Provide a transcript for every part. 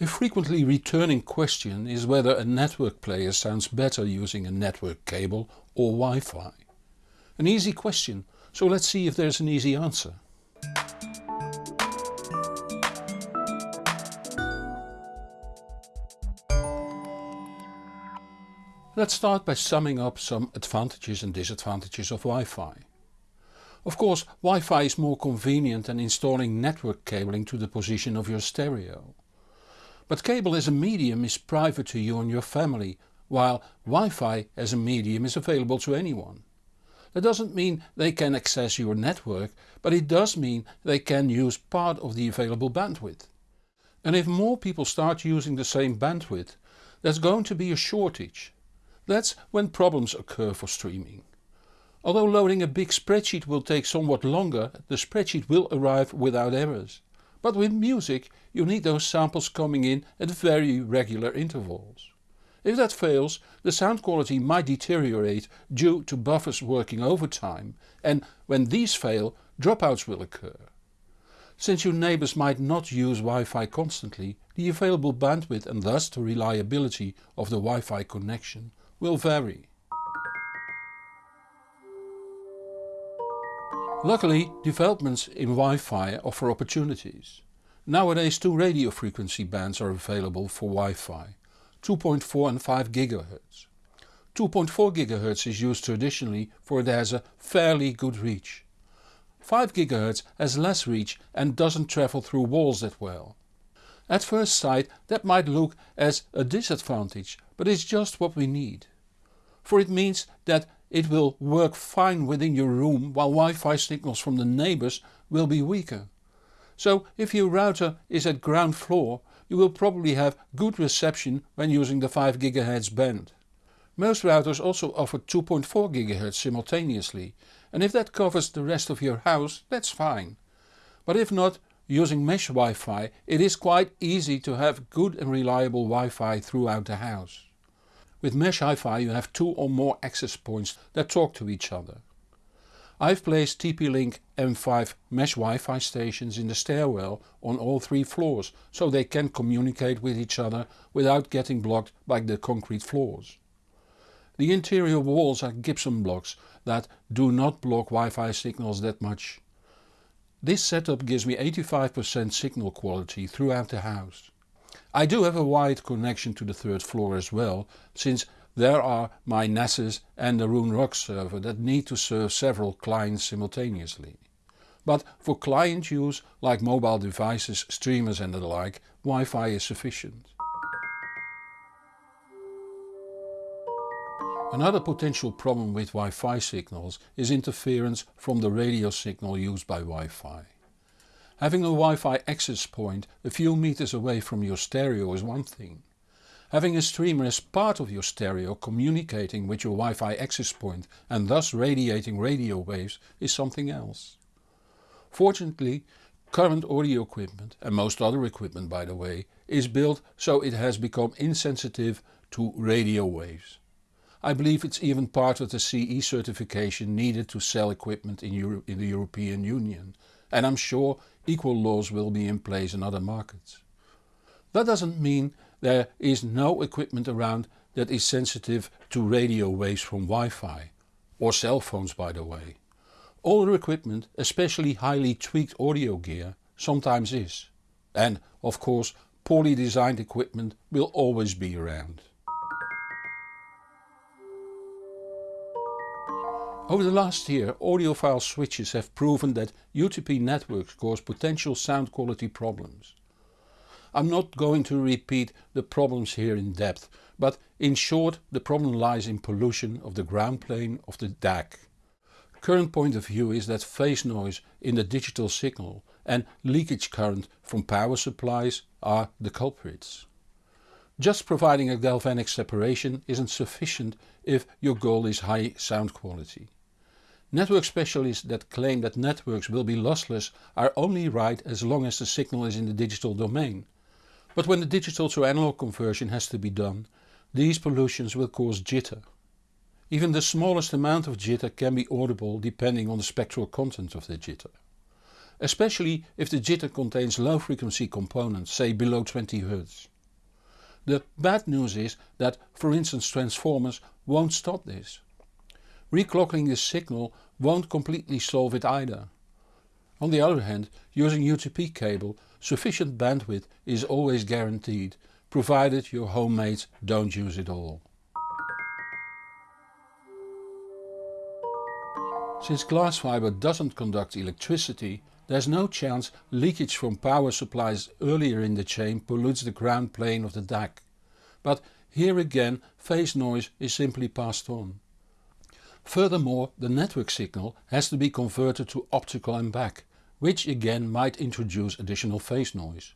A frequently returning question is whether a network player sounds better using a network cable or Wi-Fi. An easy question, so let's see if there's an easy answer. Let's start by summing up some advantages and disadvantages of Wi-Fi. Of course Wi-Fi is more convenient than installing network cabling to the position of your stereo. But cable as a medium is private to you and your family, while Wi-Fi as a medium is available to anyone. That doesn't mean they can access your network, but it does mean they can use part of the available bandwidth. And if more people start using the same bandwidth, there's going to be a shortage. That's when problems occur for streaming. Although loading a big spreadsheet will take somewhat longer, the spreadsheet will arrive without errors. But with music you need those samples coming in at very regular intervals. If that fails, the sound quality might deteriorate due to buffers working overtime and when these fail dropouts will occur. Since your neighbours might not use Wi-Fi constantly, the available bandwidth and thus the reliability of the Wi-Fi connection will vary. Luckily developments in Wi-Fi offer opportunities. Nowadays two radio frequency bands are available for Wi-Fi, 2.4 and 5 GHz. 2.4 GHz is used traditionally for it has a fairly good reach. 5 GHz has less reach and doesn't travel through walls that well. At first sight that might look as a disadvantage, but it's just what we need. For it means that it will work fine within your room while Wi-Fi signals from the neighbours will be weaker. So if your router is at ground floor you will probably have good reception when using the 5 GHz band. Most routers also offer 2.4 GHz simultaneously and if that covers the rest of your house that's fine. But if not, using mesh Wi-Fi it is quite easy to have good and reliable Wi-Fi throughout the house. With Mesh Wi-Fi you have two or more access points that talk to each other. I've placed TP-Link M5 mesh Wi-Fi stations in the stairwell on all three floors so they can communicate with each other without getting blocked by the concrete floors. The interior walls are gypsum blocks that do not block Wi-Fi signals that much. This setup gives me 85% signal quality throughout the house. I do have a wired connection to the third floor as well, since there are my NASes and the Roon server that need to serve several clients simultaneously. But for client use like mobile devices, streamers and the like, Wi-Fi is sufficient. Another potential problem with Wi-Fi signals is interference from the radio signal used by Wi-Fi. Having a Wi-Fi access point a few meters away from your stereo is one thing. Having a streamer as part of your stereo communicating with your Wi-Fi access point and thus radiating radio waves is something else. Fortunately current audio equipment, and most other equipment by the way, is built so it has become insensitive to radio waves. I believe it's even part of the CE certification needed to sell equipment in, Euro in the European Union and I'm sure equal laws will be in place in other markets. That doesn't mean there is no equipment around that is sensitive to radio waves from Wi-Fi, or cell phones by the way. Older equipment, especially highly tweaked audio gear, sometimes is. And of course poorly designed equipment will always be around. Over the last year audiophile switches have proven that UTP networks cause potential sound quality problems. I'm not going to repeat the problems here in depth, but in short the problem lies in pollution of the ground plane of the DAC. Current point of view is that phase noise in the digital signal and leakage current from power supplies are the culprits. Just providing a galvanic separation isn't sufficient if your goal is high sound quality. Network specialists that claim that networks will be lossless are only right as long as the signal is in the digital domain. But when the digital to analog conversion has to be done, these pollutions will cause jitter. Even the smallest amount of jitter can be audible depending on the spectral content of the jitter. especially if the jitter contains low frequency components, say below 20 Hz. The bad news is that for instance transformers won't stop this. Reclocking the signal won't completely solve it either. On the other hand, using UTP cable, sufficient bandwidth is always guaranteed, provided your homemates don't use it all. Since glass fiber doesn't conduct electricity, there's no chance leakage from power supplies earlier in the chain pollutes the ground plane of the DAC. But here again phase noise is simply passed on. Furthermore the network signal has to be converted to optical and back, which again might introduce additional phase noise.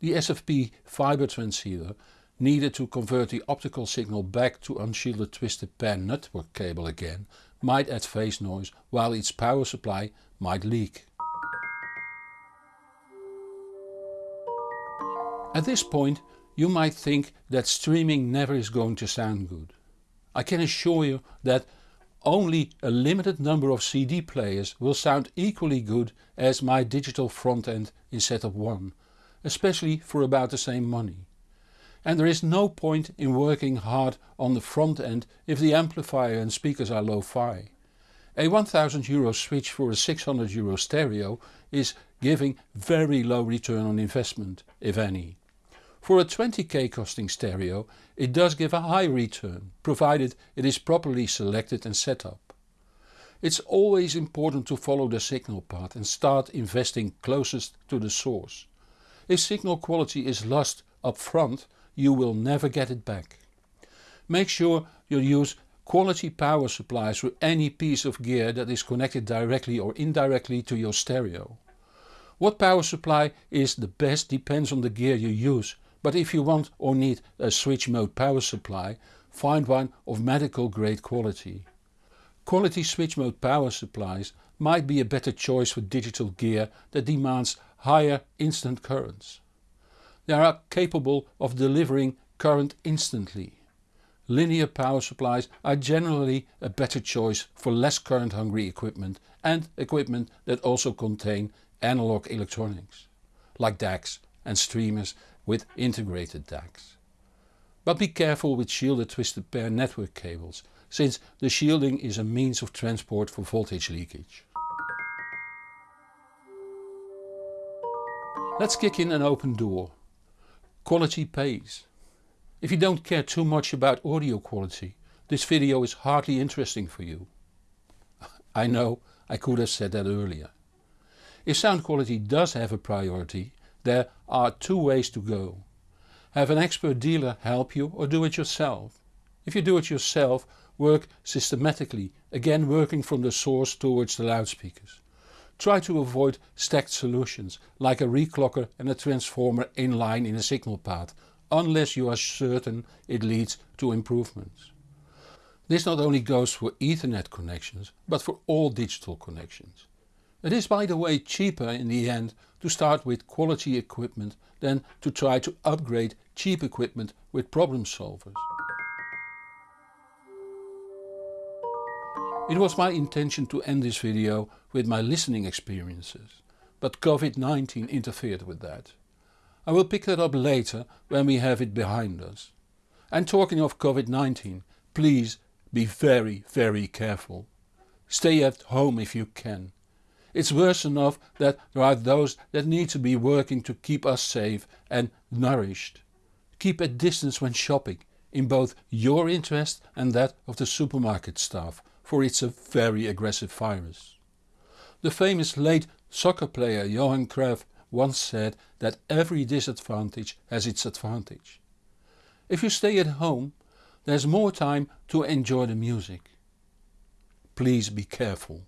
The SFP fiber transceiver needed to convert the optical signal back to unshielded twisted pair network cable again might add phase noise while its power supply might leak. At this point you might think that streaming never is going to sound good. I can assure you that only a limited number of CD players will sound equally good as my digital front end in setup 1, especially for about the same money. And there is no point in working hard on the front end if the amplifier and speakers are lo-fi. A 1000 euro switch for a 600 euro stereo is giving very low return on investment, if any. For a 20k costing stereo it does give a high return, provided it is properly selected and set up. It's always important to follow the signal path and start investing closest to the source. If signal quality is lost up front you will never get it back. Make sure you use quality power supplies for any piece of gear that is connected directly or indirectly to your stereo. What power supply is the best depends on the gear you use but if you want or need a switch mode power supply, find one of medical grade quality. Quality switch mode power supplies might be a better choice for digital gear that demands higher instant currents. They are capable of delivering current instantly. Linear power supplies are generally a better choice for less current hungry equipment and equipment that also contain analog electronics, like DACs and streamers with integrated DACs. But be careful with shielded twisted pair network cables, since the shielding is a means of transport for voltage leakage. Let's kick in an open door. Quality pays. If you don't care too much about audio quality, this video is hardly interesting for you. I know I could have said that earlier. If sound quality does have a priority, there are two ways to go. Have an expert dealer help you or do it yourself. If you do it yourself work systematically, again working from the source towards the loudspeakers. Try to avoid stacked solutions like a reclocker and a transformer in line in a signal path unless you are certain it leads to improvements. This not only goes for Ethernet connections but for all digital connections. It is by the way cheaper in the end to start with quality equipment than to try to upgrade cheap equipment with problem solvers. It was my intention to end this video with my listening experiences, but Covid-19 interfered with that. I will pick that up later when we have it behind us. And talking of Covid-19, please be very very careful. Stay at home if you can. It's worse enough that there are those that need to be working to keep us safe and nourished. Keep a distance when shopping, in both your interest and that of the supermarket staff, for it's a very aggressive virus. The famous late soccer player Johan Cruyff once said that every disadvantage has its advantage. If you stay at home there's more time to enjoy the music. Please be careful.